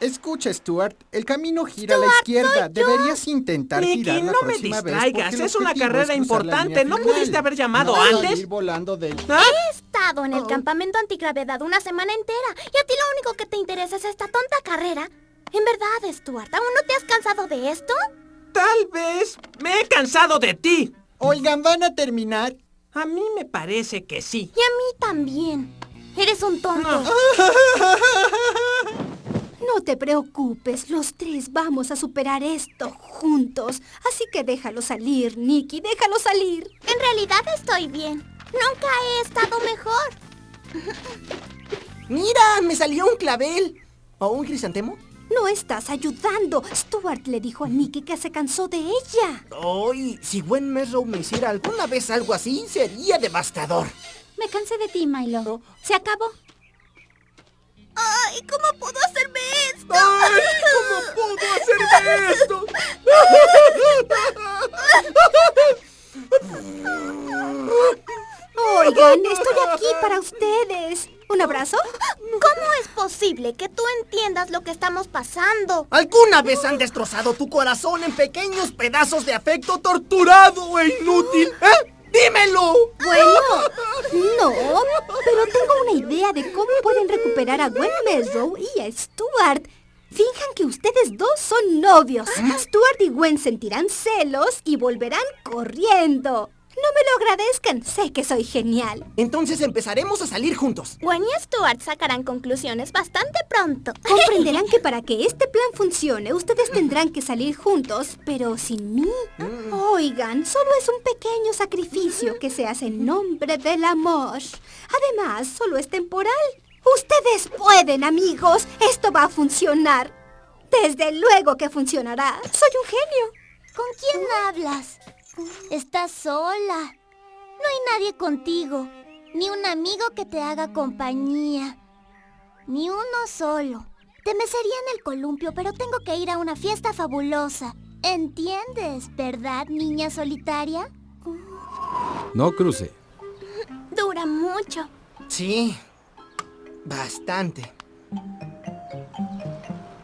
Escucha, Stuart, el camino gira a la izquierda. Deberías intentar Nicky, girar la no me próxima vez, distraigas. Es una carrera importante. ¿No pudiste haber llamado No antes? salir volando del... ¿Ah? He estado en el campamento antigravedad una semana entera y a ti lo único que te interesa es esta tonta carrera. En verdad, Stuart, ¿aún no te has cansado de esto? Tal vez me he cansado de ti. Oigan, ¿van a terminar? A mí me parece que sí. Y a mí también. Eres un tonto. No te preocupes, los tres vamos a superar esto juntos. Así que déjalo salir, Nicky, déjalo salir. En realidad estoy bien. Nunca he estado mejor. ¡Mira! ¡Me salió un clavel! ¿O un crisantemo? No estás ayudando. Stuart le dijo a Nicky que se cansó de ella. Ay, si Gwen Mesrow me hiciera alguna vez algo así, sería devastador. Me cansé de ti, Milo. ¿Se acabó? Ay, ¿cómo puedo hacerme esto? ¡Ay! ¿Cómo puedo hacerme esto? Oigan, estoy aquí para ustedes. ¿Un abrazo? ¿Cómo es posible que tú entiendas lo que estamos pasando? ¿Alguna vez han destrozado tu corazón en pequeños pedazos de afecto torturado e inútil? ¿Eh? ¡Dímelo! Bueno, no, pero tengo una idea de cómo pueden recuperar a Gwen Mesrow y a Stuart. Finjan que ustedes dos son novios. Stuart y Gwen sentirán celos y volverán corriendo. No me lo agradezcan, sé que soy genial. Entonces empezaremos a salir juntos. Gwen y Stuart sacarán conclusiones bastante pronto. Comprenderán que para que este plan funcione, ustedes tendrán que salir juntos, pero sin mí. Oigan, solo es un pequeño sacrificio que se hace en nombre del amor. Además, solo es temporal. Ustedes pueden, amigos. Esto va a funcionar. Desde luego que funcionará. Soy un genio. ¿Con quién hablas? Estás sola. No hay nadie contigo. Ni un amigo que te haga compañía. Ni uno solo. Te mecería en el columpio, pero tengo que ir a una fiesta fabulosa. ¿Entiendes, verdad, niña solitaria? No cruce. Dura mucho. Sí, bastante.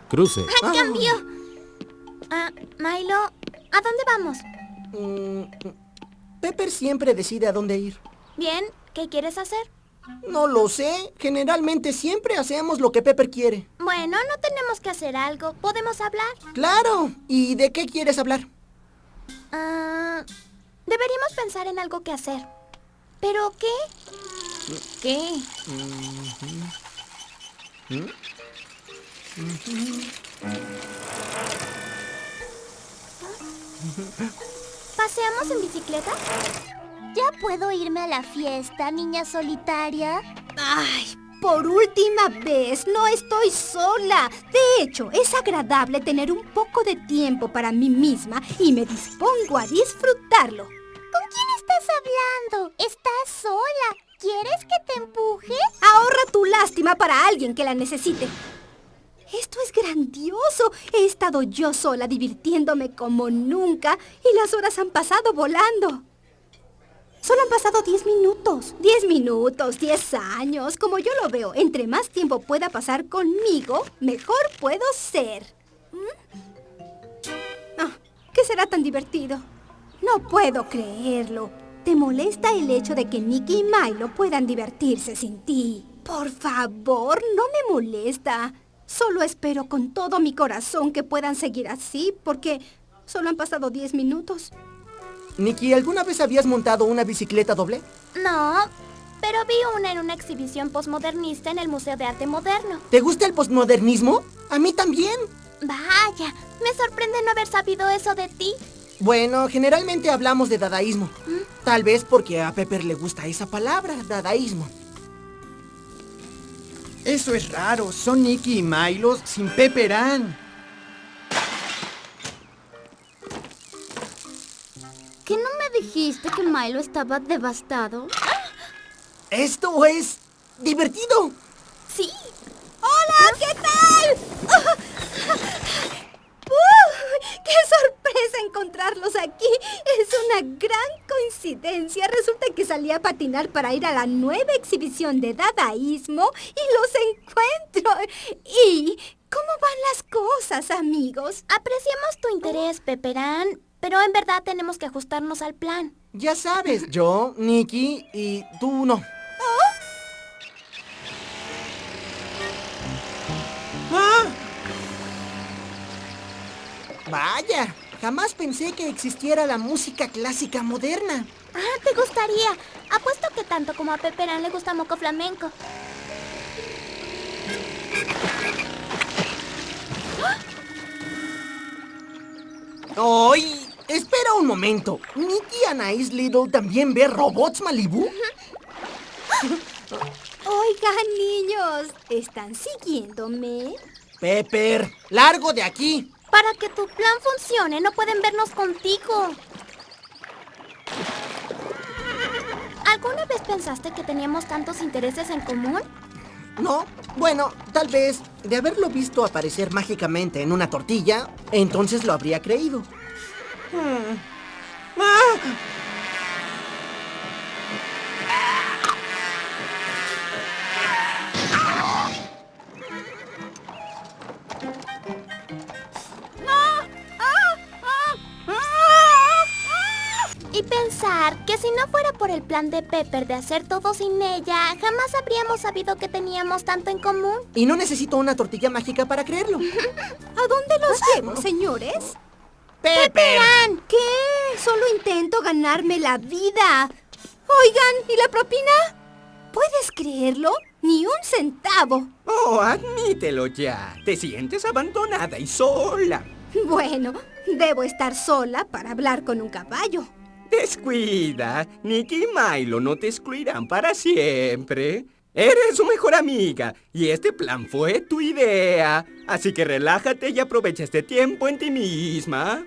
Cruce. ¡A cambio! Ah, Milo, ¿a dónde vamos? Mm, Pepper siempre decide a dónde ir. Bien, ¿qué quieres hacer? No lo sé. Generalmente siempre hacemos lo que Pepper quiere. Bueno, no tenemos que hacer algo. ¿Podemos hablar? Claro. ¿Y de qué quieres hablar? Ah, deberíamos pensar en algo que hacer. ¿Pero qué? ¿Qué? ¿Paseamos en bicicleta? ¿Ya puedo irme a la fiesta, niña solitaria? Ay, por última vez, no estoy sola. De hecho, es agradable tener un poco de tiempo para mí misma y me dispongo a disfrutarlo. ¿Con quién estás hablando? ¿Estás sola? ¿Quieres que te empuje? Ahorra tu lástima para alguien que la necesite. Esto es grandioso. He estado yo sola divirtiéndome como nunca y las horas han pasado volando. Solo han pasado 10 minutos. 10 minutos, 10 años. Como yo lo veo, entre más tiempo pueda pasar conmigo, mejor puedo ser. ¿Mm? Ah, ¿Qué será tan divertido? No puedo creerlo. ¿Te molesta el hecho de que Nicky y Milo puedan divertirse sin ti? Por favor, no me molesta. Solo espero con todo mi corazón que puedan seguir así, porque solo han pasado 10 minutos. Nikki, ¿alguna vez habías montado una bicicleta doble? No, pero vi una en una exhibición postmodernista en el Museo de Arte Moderno. ¿Te gusta el postmodernismo? A mí también. Vaya, me sorprende no haber sabido eso de ti. Bueno, generalmente hablamos de dadaísmo. Tal vez porque a Pepper le gusta esa palabra, dadaísmo. Eso es raro. Son Nicky y Milo sin Pepperán. ¿Qué no me dijiste que Milo estaba devastado? ¡Esto es divertido! ¡Sí! ¡Hola! ¿Qué tal? ¡Qué sorpresa encontrarlos aquí! ¡Es una gran coincidencia. Resulta que salí a patinar para ir a la nueva exhibición de dadaísmo y los encuentro. ¿Y cómo van las cosas, amigos? Apreciamos tu interés, Peperán, pero en verdad tenemos que ajustarnos al plan. Ya sabes, yo, Nicky y tú no. ¡Ah! Vaya, jamás pensé que existiera la música clásica moderna. Ah, te gustaría. Apuesto que tanto como a Peperán le gusta Moco Flamenco. ¡Ay! Espera un momento. ¿Nicky Anais Little también ve robots Malibu? Oigan, niños, ¿están siguiéndome? Pepper, largo de aquí. Para que tu plan funcione, no pueden vernos contigo. ¿Alguna vez pensaste que teníamos tantos intereses en común? No, bueno, tal vez de haberlo visto aparecer mágicamente en una tortilla, entonces lo habría creído. ¡Ah! Y pensar que si no fuera por el plan de Pepper de hacer todo sin ella, jamás habríamos sabido que teníamos tanto en común. Y no necesito una tortilla mágica para creerlo. ¿A dónde los llevo, señores? ¡Pepper! ¿Qué? Solo intento ganarme la vida. Oigan, ¿y la propina? ¿Puedes creerlo? Ni un centavo. Oh, admítelo ya. Te sientes abandonada y sola. Bueno, debo estar sola para hablar con un caballo. Descuida. Nicky y Milo no te excluirán para siempre. Eres su mejor amiga y este plan fue tu idea. Así que relájate y aprovecha este tiempo en ti misma.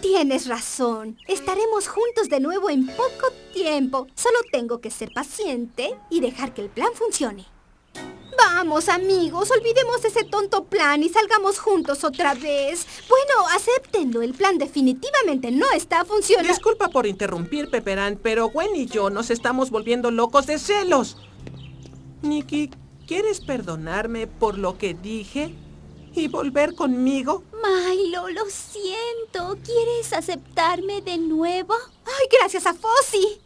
Tienes razón. Estaremos juntos de nuevo en poco tiempo. Solo tengo que ser paciente y dejar que el plan funcione. Vamos, amigos, olvidemos ese tonto plan y salgamos juntos otra vez. Bueno, acéptenlo. El plan definitivamente no está funcionando. Disculpa por interrumpir, Peperán, pero Gwen y yo nos estamos volviendo locos de celos. Nikki, ¿quieres perdonarme por lo que dije? ¿Y volver conmigo? Milo, lo siento. ¿Quieres aceptarme de nuevo? Ay, gracias a Fossi.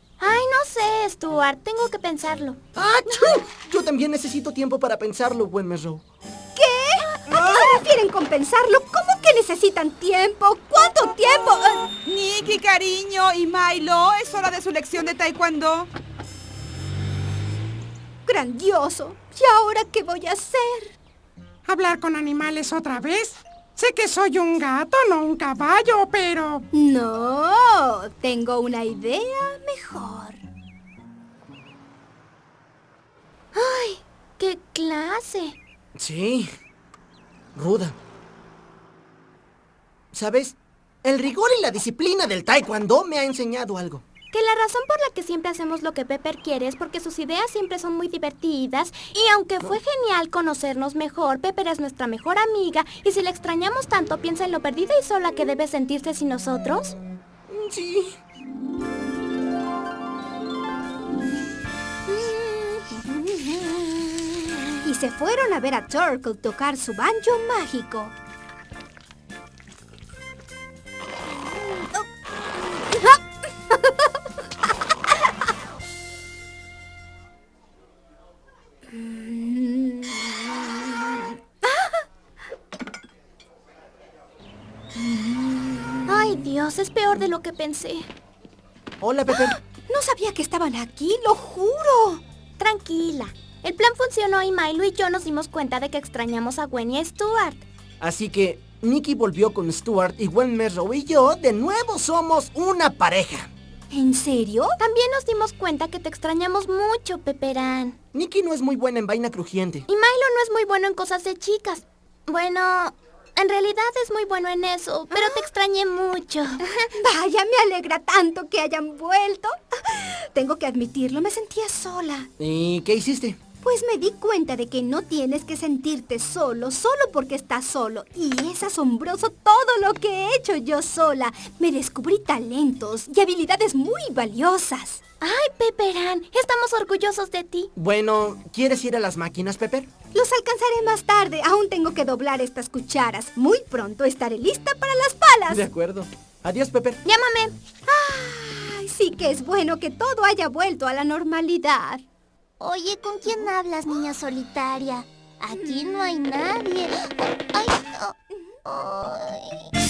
Stuart. Tengo que pensarlo. ¡Achú! Yo también necesito tiempo para pensarlo, buen Merrow. ¿Qué? ¿A qué se refieren con pensarlo? ¿Cómo que necesitan tiempo? ¿Cuánto tiempo? Ah, Nicky, cariño, y Milo, es hora de su lección de taekwondo. grandioso. ¿Y ahora qué voy a hacer? ¿Hablar con animales otra vez? Sé que soy un gato, no un caballo, pero... No, tengo una idea mejor. Ay, qué clase. Sí. Ruda. ¿Sabes? El rigor y la disciplina del taekwondo me ha enseñado algo. Que la razón por la que siempre hacemos lo que Pepper quiere es porque sus ideas siempre son muy divertidas y aunque fue genial conocernos mejor, Pepper es nuestra mejor amiga y si la extrañamos tanto piensa en lo perdida y sola que debe sentirse sin nosotros. Sí. Se fueron a ver a Turtle tocar su banjo mágico. Ay, Dios, es peor de lo que pensé. Hola, Pepper. No sabía que estaban aquí, lo juro. Tranquila. El plan funcionó y Milo y yo nos dimos cuenta de que extrañamos a Gwen y a Stuart. Así que Nicky volvió con Stuart y Gwen Merrow y yo de nuevo somos una pareja. ¿En serio? También nos dimos cuenta que te extrañamos mucho, Peperán. Nicky no es muy buena en vaina crujiente. Y Milo no es muy bueno en cosas de chicas. Bueno, en realidad es muy bueno en eso, pero te extrañé mucho. Vaya, me alegra tanto que hayan vuelto. Tengo que admitirlo, me sentía sola. ¿Y qué hiciste? Pues me di cuenta de que no tienes que sentirte solo solo porque estás solo. Y es asombroso todo lo que he hecho yo sola. Me descubrí talentos y habilidades muy valiosas. ¡Ay, Pepperán! Estamos orgullosos de ti. Bueno, ¿quieres ir a las máquinas, Pepper? Los alcanzaré más tarde. Aún tengo que doblar estas cucharas. Muy pronto estaré lista para las palas. De acuerdo. Adiós, Pepper. Llámame. Ay, sí que es bueno que todo haya vuelto a la normalidad. Oye, ¿con quién hablas, niña solitaria? Aquí no hay nadie. Ay.